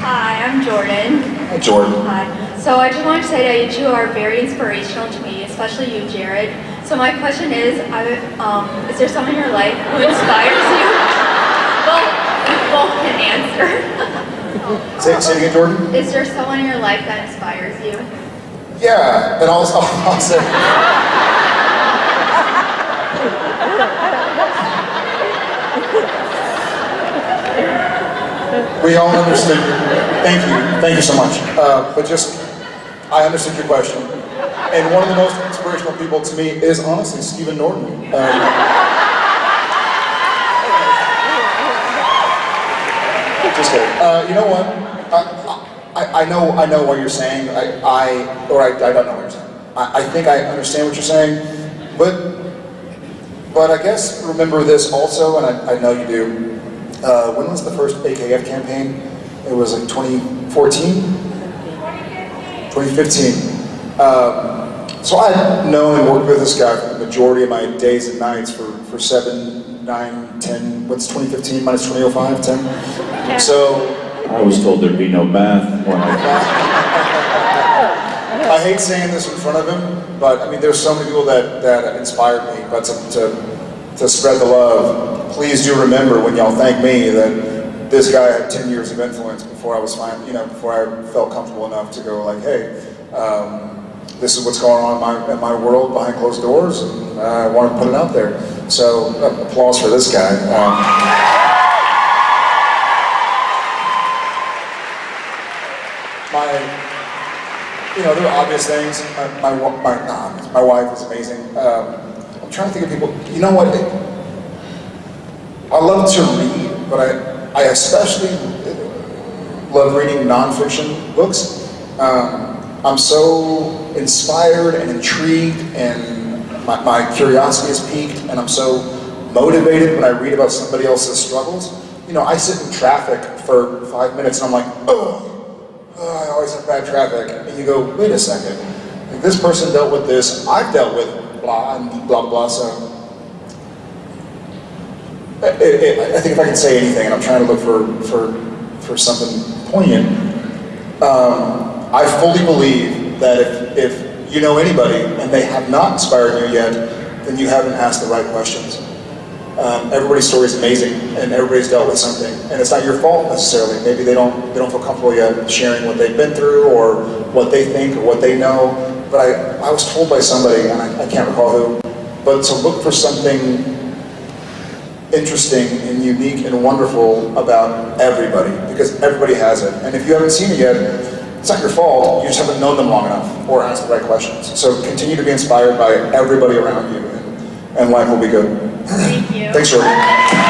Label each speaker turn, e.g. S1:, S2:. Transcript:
S1: Hi, I'm Jordan.
S2: Hi, Jordan.
S1: Hi. So I just wanted to say that you two are very inspirational to me, especially you, Jared. So my question is, I, um, is there someone in your life who inspires you? Well, you both can answer.
S2: Say, say it again, Jordan.
S1: Is there someone in your life that inspires you?
S2: Yeah, and I'll, I'll, I'll say. We all understood. Thank you, thank you so much. Uh, but just, I understood your question. And one of the most inspirational people to me is honestly Stephen Norton. Um, Just kidding. Uh, you know what? I, I, I know I know what you're saying. I, I or I, I don't know what you're saying. I, I think I understand what you're saying, but but I guess remember this also, and I, I know you do. Uh, when was the first AKF campaign? It was like 2014, 2015. Um, so I had known and worked with this guy for the majority of my days and nights for, for seven, nine, ten, what's 2015 minus 2005, 10? So
S3: I was told there'd be no math when I
S2: I hate saying this in front of him, but I mean, there's so many people that, that inspired me, but to, to, to spread the love, please do remember when y'all thank me that this guy had 10 years of influence before I was fine, you know, before I felt comfortable enough to go like, hey, um, this is what's going on in my, in my world behind closed doors, and I want to put it out there. So, uh, applause for this guy. Um, my, you know, there are obvious things. My, my, my, obvious, my wife is amazing. Um, I'm trying to think of people, you know what? I love to read, but I, I especially love reading nonfiction books. Um, I'm so inspired and intrigued and my, my curiosity is piqued and I'm so motivated when I read about somebody else's struggles. You know, I sit in traffic for five minutes and I'm like, oh, oh, I always have bad traffic. And you go, wait a second. Like, this person dealt with this, I've dealt with blah, and blah, blah, so. I think if I can say anything, and I'm trying to look for, for, for something poignant, um, I fully believe that if, if you know anybody and they have not inspired you yet, then you haven't asked the right questions. Um, everybody's story is amazing, and everybody's dealt with something, and it's not your fault necessarily. Maybe they don't they don't feel comfortable yet sharing what they've been through, or what they think, or what they know. But I, I was told by somebody, and I, I can't recall who, but to look for something interesting and unique and wonderful about everybody, because everybody has it. And if you haven't seen it yet, it's not your fault. You just haven't known them long enough, or asked the right questions. So continue to be inspired by everybody around you, and, and life will be good.
S1: Thank you.
S2: Thanks, Jordan.